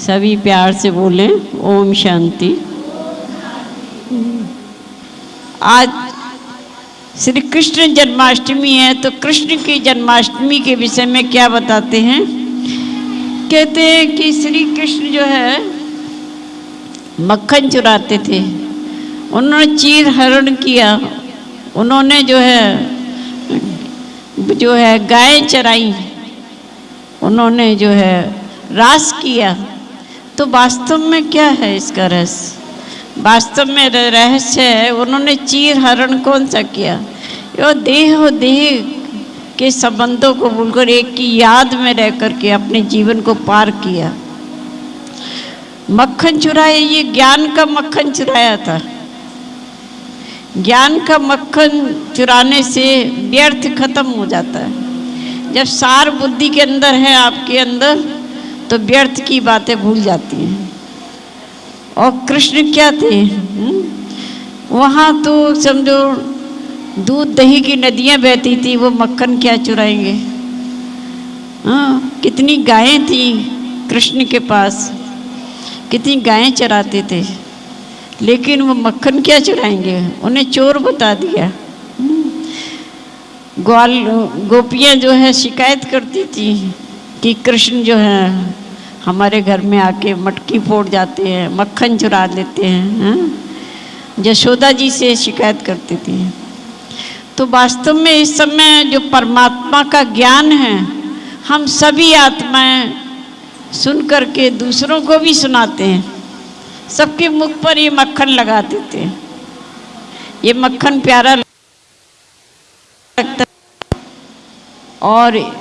सभी प्यार से बोले, ओम शांति। आज श्री कृष्ण जन्माष्टमी है तो कृष्ण की जन्माष्टमी के विषय में क्या बताते हैं? कहते हैं कि श्री कृष्ण जो है, मक्खन चुराते थे। उन्होंने चीर हरण किया। उन्होंने जो है जो है गाय चराई। उन्होंने जो है रास किया। तो वास्तव में क्या है इसका रहस्य? वास्तव में रहस्य है, उन्होंने चीर हरण कौन सा किया? वो देह और देह के संबंधों को भूलकर एक की याद में रह करके अपने जीवन को पार किया। मक्खन चुराया ये ज्ञान का मक्खन चुराया था। ज्ञान का मक्खन चुराने से व्यर्थ खत्म हो जाता है। जब सार बुद्धि के अंदर है, आपके अंदर तो व्यर्थ की बातें भूल जाती हैं। और कृष्ण क्या थे? हुँ? वहाँ तो समझो, दूध दही की नदियाँ बहती थी, वो मक्खन क्या चुराएँगे? हाँ कितनी गायें थी कृष्ण के पास, कितनी गायें चराते थे। लेकिन वो मक्खन क्या चुराएँगे? उन्हें चोर बता दिया। ग्वाल, गोपियाँ जो है, शिकायत करती थी कि कृष्ण जो है, हमारे घर में आके मटकी फोड़ जाते हैं, मक्खन चुरा लेते हैं हाँ? यशोदा जी से शिकायत करती थी। तो वास्तव में इस समय जो परमात्मा का ज्ञान है, हम सभी आत्माएँ सुन करके दूसरों को भी सुनाते हैं। सबके मुख पर ये मक्खन लगा देते हैं। ये मक्खन प्यारा लगता और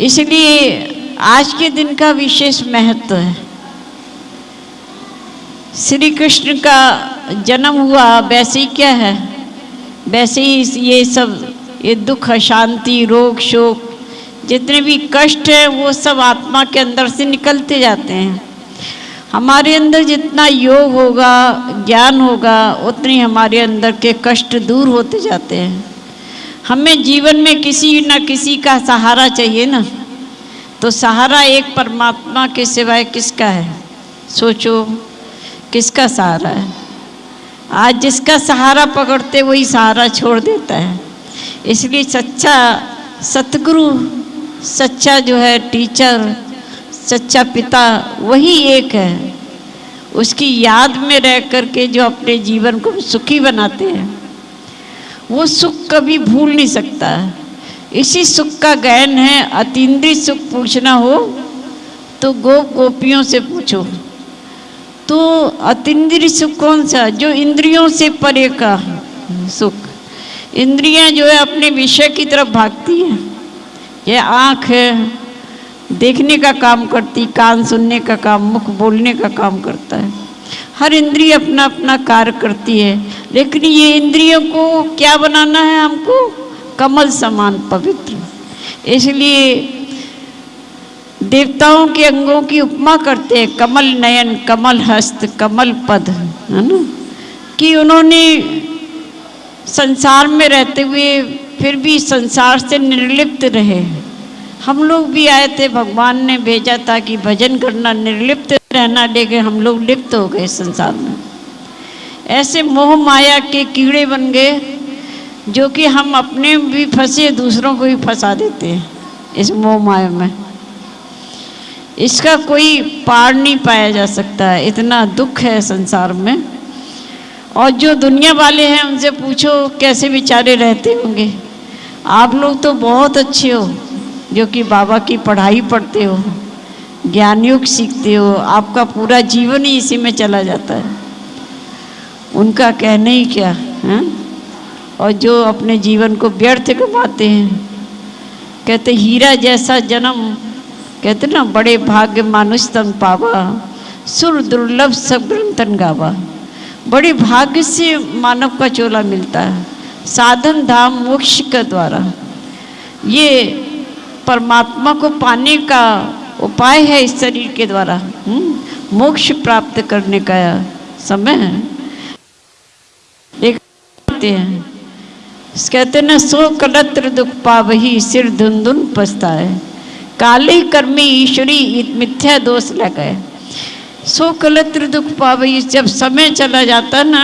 इसलिए आज के दिन का विशेष महत्व है। श्री कृष्ण का जन्म हुआ, वैसे ही क्या है? वैसे ही ये सब, ये दुख, अशांति, रोग, शोक, जितने भी कष्ट हैं, वो सब आत्मा के अंदर से निकलते जाते हैं। हमारे अंदर जितना योग होगा, ज्ञान होगा, उतने हमारे अंदर के कष्ट दूर होते जाते हैं। हमें जीवन में किसी न किसी का सहारा चाहिए ना। तो सहारा एक परमात्मा के सिवाय किसका है? सोचो, किसका सहारा है? आज जिसका सहारा पकड़ते, वही सहारा छोड़ देता है। इसलिए सच्चा सतगुरु, सच्चा जो है टीचर, सच्चा पिता, वही एक है। उसकी याद में रह करके जो अपने जीवन को सुखी बनाते हैं। वो सुख कभी भूल नहीं सकता। इसी सुख का गहन है, अतीन्द्रिय सुख पूछना हो तो गोप गोपियों से पूछो। तो अतीन्द्रिय सुख कौन सा? जो इंद्रियों से परे का सुख। इंद्रियाँ जो है, अपने विषय की तरफ़ भागती हैं। यह आँख है, देखने का काम करती, कान सुनने का काम, मुख बोलने का काम करता है। हर इंद्रिय अपना अपना कार्य करती है। लेकिन ये इंद्रियों को क्या बनाना है हमको? कमल समान पवित्र। इसलिए देवताओं के अंगों की उपमा करते हैं, कमल नयन, कमल हस्त, कमल पद, है ना? कि उन्होंने संसार में रहते हुए फिर भी संसार से निर्लिप्त रहे। हम लोग भी आए थे, भगवान ने भेजा था कि भजन करना, निर्लिप्त रहना, लेकिन हम लोग लिप्त हो गए संसार में। ऐसे मोह माया के कीड़े बन गए, जो कि हम अपने भी फंसे, दूसरों को भी फंसा देते हैं, इस मोह माया में। इसका कोई पार नहीं पाया जा सकता है इतना दुख है संसार में। और जो दुनिया वाले हैं, उनसे पूछो, कैसे बेचारे रहते होंगे? आप लोग तो बहुत अच्छे हो, जो कि बाबा की पढ़ाई पढ़ते हो, ज्ञान युग सीखते हो, आपका पूरा जीवन ही इसी में चला जाता है। उनका कहना ही क्या, है? और जो अपने जीवन को व्यर्थ कमाते हैं। कहते, हीरा जैसा जन्म, कहते ना, बड़े भाग्य मानुष तन पावा, सुर दुर्लभ सब ग्रंथन गावा। बड़े भाग्य से मानव का चोला मिलता है, साधन धाम मोक्ष के द्वारा। ये परमात्मा को पाने का उपाय है इस शरीर के द्वारा मोक्ष प्राप्त करने का समय है। कहते हैं। कहते ना सो कलत्र दुख पावही सिर धुन धुन पछता है काले कर्मी ईश्वरी मिथ्या दोष लगाए। सो कलत्र दुख पावे जब समय चला जाता ना,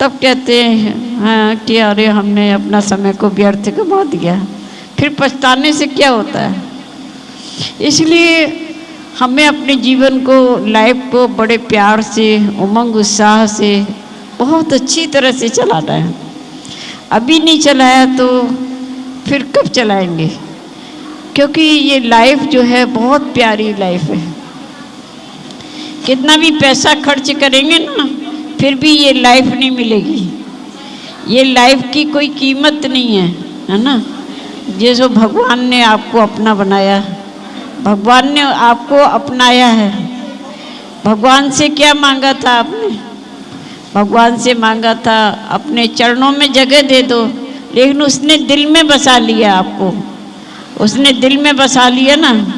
तब कहते हैं हाँ कि अरे हमने अपना समय को व्यर्थ गवा दिया। फिर पछताने से क्या होता है? इसलिए हमें अपने जीवन को, लाइफ को बड़े प्यार से, उमंग उत्साह से बहुत अच्छी तरह से चलाना है। अभी नहीं चलाया तो फिर कब चलाएँगे? क्योंकि ये लाइफ जो है बहुत प्यारी लाइफ है। कितना भी पैसा खर्च करेंगे ना, फिर भी ये लाइफ नहीं मिलेगी। ये लाइफ की कोई कीमत नहीं है है ना? जैसे भगवान ने आपको अपना बनाया, भगवान ने आपको अपनाया है। भगवान से क्या मांगा था आपने? भगवान से मांगा था, अपने चरणों में जगह दे दो, लेकिन उसने दिल में बसा लिया आपको। उसने दिल में बसा लिया ना।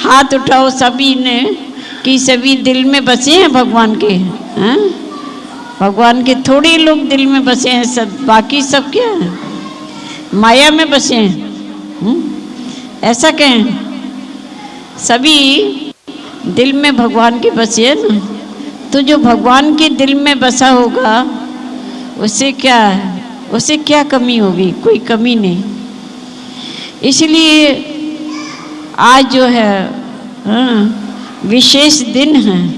हाथ उठाओ सभी ने, कि सभी दिल में बसे हैं भगवान के, हैं? भगवान के थोड़े लोग दिल में बसे हैं, सब बाकी सब क्या है? माया में बसे हैं हुँ? ऐसा कहें, सभी दिल में भगवान के बसे हैं ना। तो जो भगवान के दिल में बसा होगा उसे क्या है उसे क्या कमी होगी? कोई कमी नहीं। इसलिए आज जो है हाँ, विशेष दिन है।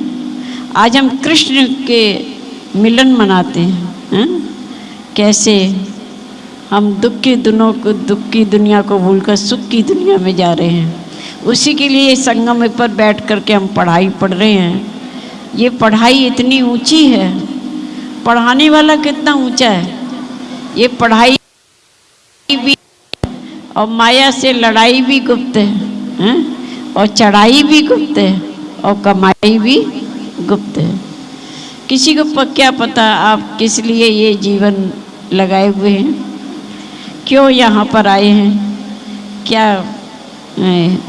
आज हम कृष्ण के मिलन मनाते हैं हाँ? कैसे हम दुख की दिनों को दुख की दुनिया को भूलकर सुख की दुनिया में जा रहे हैं। उसी के लिए संगम पर बैठ कर के हम पढ़ाई पढ़ रहे हैं। ये पढ़ाई इतनी ऊँची है। पढ़ाने वाला कितना ऊँचा है? ये पढ़ाई भी और माया से लड़ाई भी गुप्त है, है? और चढ़ाई भी गुप्त है और कमाई भी गुप्त है। किसी को क्या पता आप किस लिए ये जीवन लगाए हुए हैं? क्यों यहाँ पर आए हैं? क्या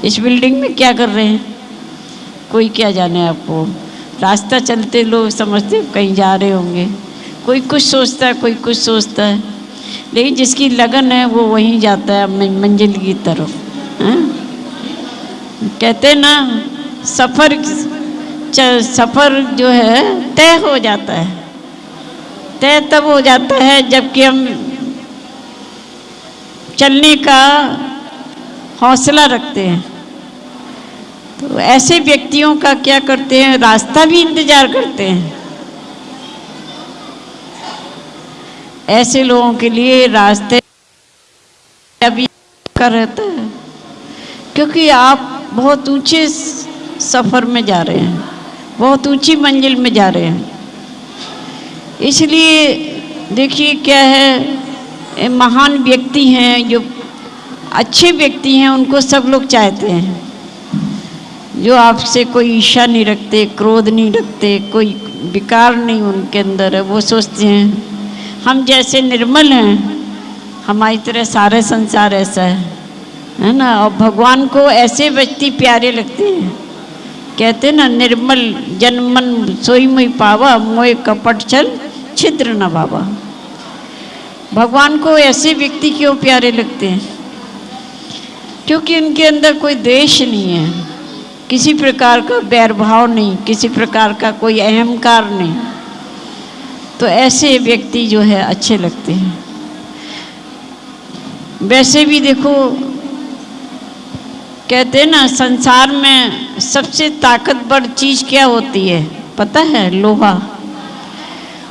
इस बिल्डिंग में क्या कर रहे हैं? कोई क्या जाने आपको? रास्ता चलते लोग समझते कहीं जा रहे होंगे। कोई कुछ सोचता है, कोई कुछ सोचता है। लेकिन जिसकी लगन है, वो वहीं जाता है मंजिल की तरफ़, है? कहते ना, सफ़र सफ़र जो है, तय हो जाता है। तय तब हो जाता है जबकि हम चलने का हौसला रखते हैं। तो ऐसे व्यक्तियों का क्या करते हैं? रास्ता भी इंतज़ार करते हैं। ऐसे लोगों के लिए रास्ते अभी कर रहता है। क्योंकि आप बहुत ऊँचे सफ़र में जा रहे हैं। बहुत ऊँची मंजिल में जा रहे हैं। इसलिए देखिए क्या है महान व्यक्ति हैं, जो अच्छे व्यक्ति हैं, उनको सब लोग चाहते हैं। जो आपसे कोई ईर्षा नहीं रखते, क्रोध नहीं रखते, कोई विकार नहीं उनके अंदर है, वो सोचते हैं, हम जैसे निर्मल हैं, हमारी तरह सारे संसार ऐसा है। है ना? और भगवान को ऐसे व्यक्ति प्यारे लगते हैं। कहते ना, निर्मल जनमन सोई मुई पावा, मोए कपट चल छिद्र न बाबा भगवान को ऐसे व्यक्ति क्यों प्यारे लगते हैं? क्योंकि उनके अंदर कोई देश नहीं है। किसी प्रकार का बैरभाव नहीं, किसी प्रकार का कोई अहंकार नहीं। तो ऐसे व्यक्ति जो है, अच्छे लगते हैं। वैसे भी देखो, कहते हैं ना, संसार में सबसे ताकतवर चीज़ क्या होती है? पता है, लोहा।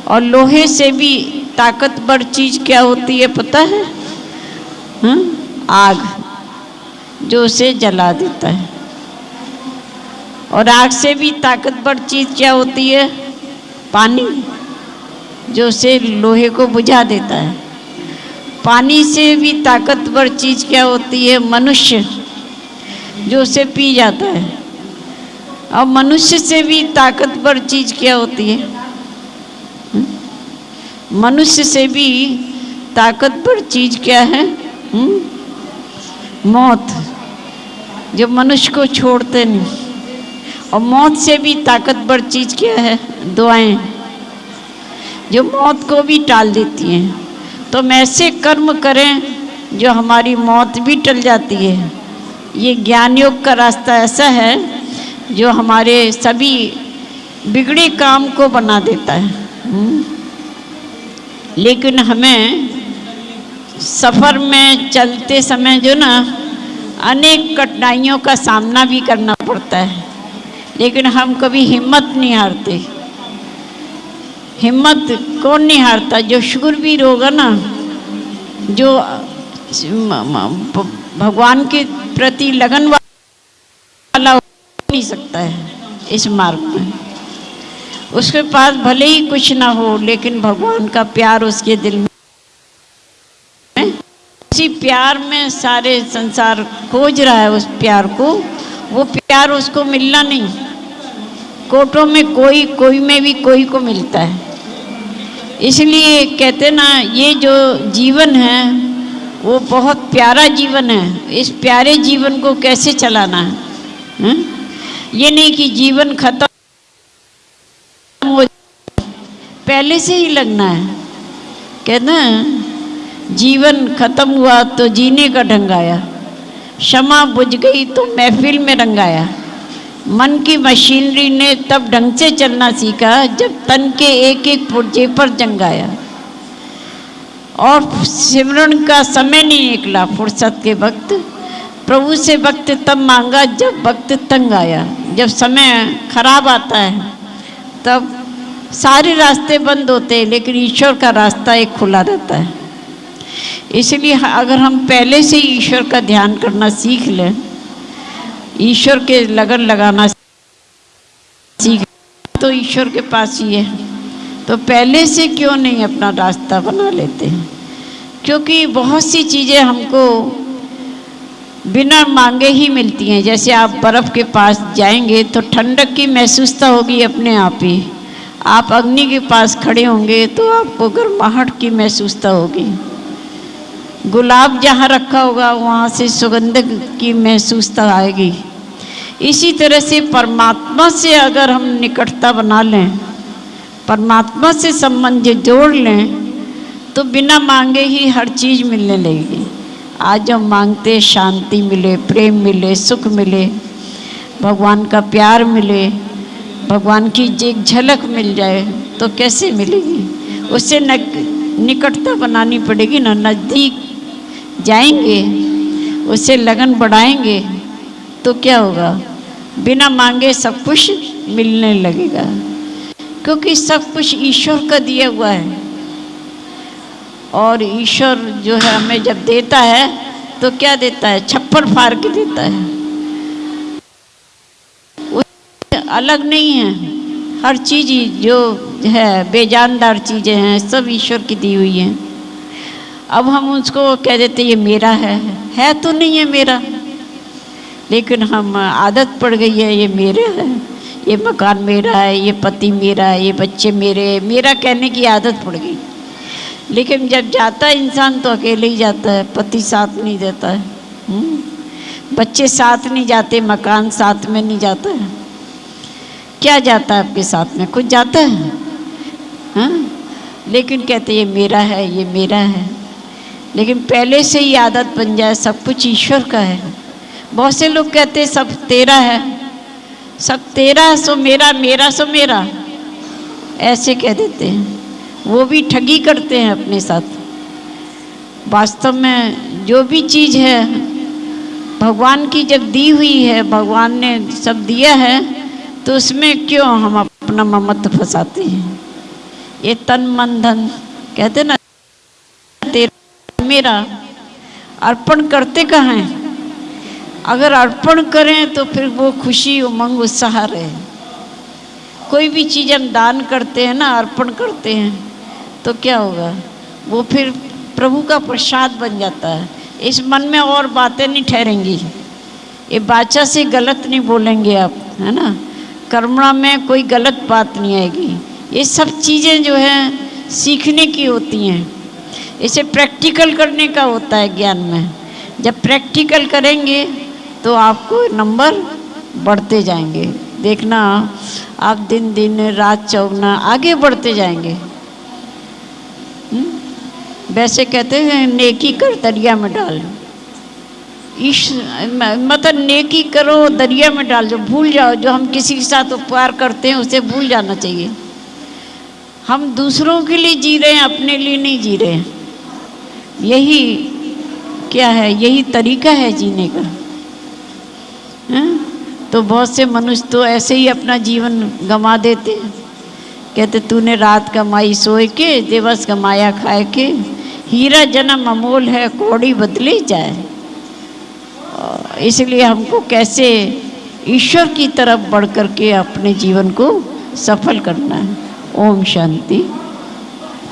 और लोहे से भी ताकतवर चीज़ क्या होती है, पता है? हा? आग, जो उसे जला देता है। और आग से भी ताकतवर चीज़ क्या होती है पानी, जो से लोहे को बुझा देता है पानी से भी ताकतवर चीज़ क्या होती है मनुष्य, जो उसे पी जाता है और मनुष्य से भी ताकतवर चीज़ क्या होती है हम्म? मनुष्य से भी ताकतवर चीज़ क्या है हुँ? हम्म? मौत जो मनुष्य को छोड़ते नहीं और मौत से भी ताकतवर चीज़ क्या है? दुआएँ। जो मौत को भी टाल देती हैं। तो हम ऐसे कर्म करें जो हमारी मौत भी टल जाती है। ये ज्ञान योग का रास्ता ऐसा है जो हमारे सभी बिगड़े काम को बना देता है। हम्म। लेकिन हमें सफ़र में चलते समय जो ना अनेक कठिनाइयों का सामना भी करना पड़ता है। लेकिन हम कभी हिम्मत नहीं हारते। हिम्मत कौन नहीं हारता? जो शुक्रवीर होगा ना, जो भगवान के प्रति लगन वाला नहीं सकता है इस मार्ग में। उसके पास भले ही कुछ ना हो, लेकिन भगवान का प्यार उसके दिल में उसी प्यार में सारे संसार खोज रहा है उस प्यार को। वो प्यार उसको मिलना नहीं। कोटों में कोई कोई में भी कोई को मिलता है। इसलिए कहते ना ये जो जीवन है वो बहुत प्यारा जीवन है। इस प्यारे जीवन को कैसे चलाना है, है? ये नहीं कि जीवन खत्म हो पहले से ही लगना है। कहना जीवन खत्म हुआ तो जीने का ढंग आया। क्षमा बुझ गई तो महफिल में रंगाया। मन की मशीनरी ने तब ढंग से चलना सीखा जब तन के एक एक पुर्जे पर जंगाया और सिमरण का समय नहीं निकला फुर्सत के वक्त। प्रभु से वक्त तब मांगा जब वक्त तंग आया। जब समय खराब आता है, तब सारे रास्ते बंद होते हैं, लेकिन ईश्वर का रास्ता एक खुला रहता है। इसलिए अगर हम पहले से ईश्वर का ध्यान करना सीख लें ईश्वर के लगन लगाना सीख तो ईश्वर के पास ही है। तो पहले से क्यों नहीं अपना रास्ता बना लेते? हैं क्योंकि बहुत सी चीज़ें हमको बिना मांगे ही मिलती हैं। जैसे आप बर्फ़ के पास जाएँगे तो ठंडक की महसूसता होगी अपने आप ही। आप अग्नि के पास खड़े होंगे तो आपको गर्माहट की महसूसता होगी। गुलाब जहाँ रखा होगा, वहाँ से सुगंध की महसूसता आएगी। इसी तरह से परमात्मा से अगर हम निकटता बना लें, परमात्मा से संबंध जोड़ लें तो बिना मांगे ही हर चीज़ मिलने लगेगी। आज हम मांगते शांति मिले, प्रेम मिले, सुख मिले, भगवान का प्यार मिले, भगवान की एक झलक मिल जाए तो कैसे मिलेगी? उससे निकटता बनानी पड़ेगी, ना नज़दीक जाएँगे उससे लगन बढ़ाएँगे तो क्या होगा? बिना मांगे सब कुछ मिलने लगेगा। क्योंकि सब कुछ ईश्वर का दिया हुआ है। और ईश्वर जो है हमें जब देता है तो क्या देता है? छप्पर फाड़ के देता है। अलग नहीं है। हर चीज़ जो है, बेजानदार चीज़ें हैं, सब ईश्वर की दी हुई हैं। अब हम उसको कह देते, ये मेरा है है तो नहीं है मेरा। लेकिन हम आदत पड़ गई है, ये मेरा है, ये मकान मेरा है, ये पति मेरा है, ये बच्चे मेरे मेरा कहने की आदत पड़ गई। लेकिन जब जाता है इंसान तो अकेले ही जाता है, पति साथ नहीं देता है। हुँ? हम्म? बच्चे साथ नहीं जाते, मकान साथ में नहीं जाता है। क्या जाता है आपके साथ में? कुछ जाता है? हाँ? लेकिन कहते, ये मेरा है, ये मेरा है। लेकिन पहले से ही आदत बन जाए, सब कुछ ईश्वर का है। बहुत से लोग कहते हैं, सब तेरा है। सब तेरा, सो मेरा मेरा, सो मेरा। ऐसे कह देते हैं। वो भी ठगी करते हैं अपने साथ। वास्तव में जो भी चीज़ है, भगवान की जब दी हुई है, भगवान ने सब दिया है तो उसमें क्यों हम अपना ममत्व फंसाते हैं? ये तन मन धन, कहते ना मेरा अर्पण करते कहाँ हैं? अगर अर्पण करें तो फिर वो खुशी उमंग उत्साह रहे। कोई भी चीज़ हम दान करते हैं ना, अर्पण करते हैं तो क्या होगा? वो फिर प्रभु का प्रसाद बन जाता है। इस मन में और बातें नहीं ठहरेंगी। ये बाचा से गलत नहीं बोलेंगे आप, है ना? कर्मणा में कोई गलत बात नहीं आएगी। ये सब चीज़ें जो हैं, सीखने की होती हैं। इसे प्रैक्टिकल करने का होता है ज्ञान में। जब प्रैक्टिकल करेंगे तो आपको नंबर बढ़ते जाएँगे। देखना, आप दिन दिन, रात चौगना, आगे बढ़ते जाएँगे। हम्म? वैसे कहते हैं, नेकी कर दरिया में डाल। इस मतलब नेकी करो, दरिया में डाल। जो भूल जाओ, जो हम किसी के साथ उपकार करते हैं, उसे भूल जाना चाहिए। हम दूसरों के लिए जी रहे हैं, अपने लिए नहीं जी रहे हैं। यही क्या है? यही तरीका है जीने का। है? तो बहुत से मनुष्य तो ऐसे ही अपना जीवन गंवा देते हैं। कहते, तूने रात कमाई सोए के, दिवस कमाया खाए के, हीरा जन्म अमोल है, कौड़ी बदली जाए। इसलिए हमको कैसे ईश्वर की तरफ़ बढ़ कर के अपने जीवन को सफल करना है। ओम शांति।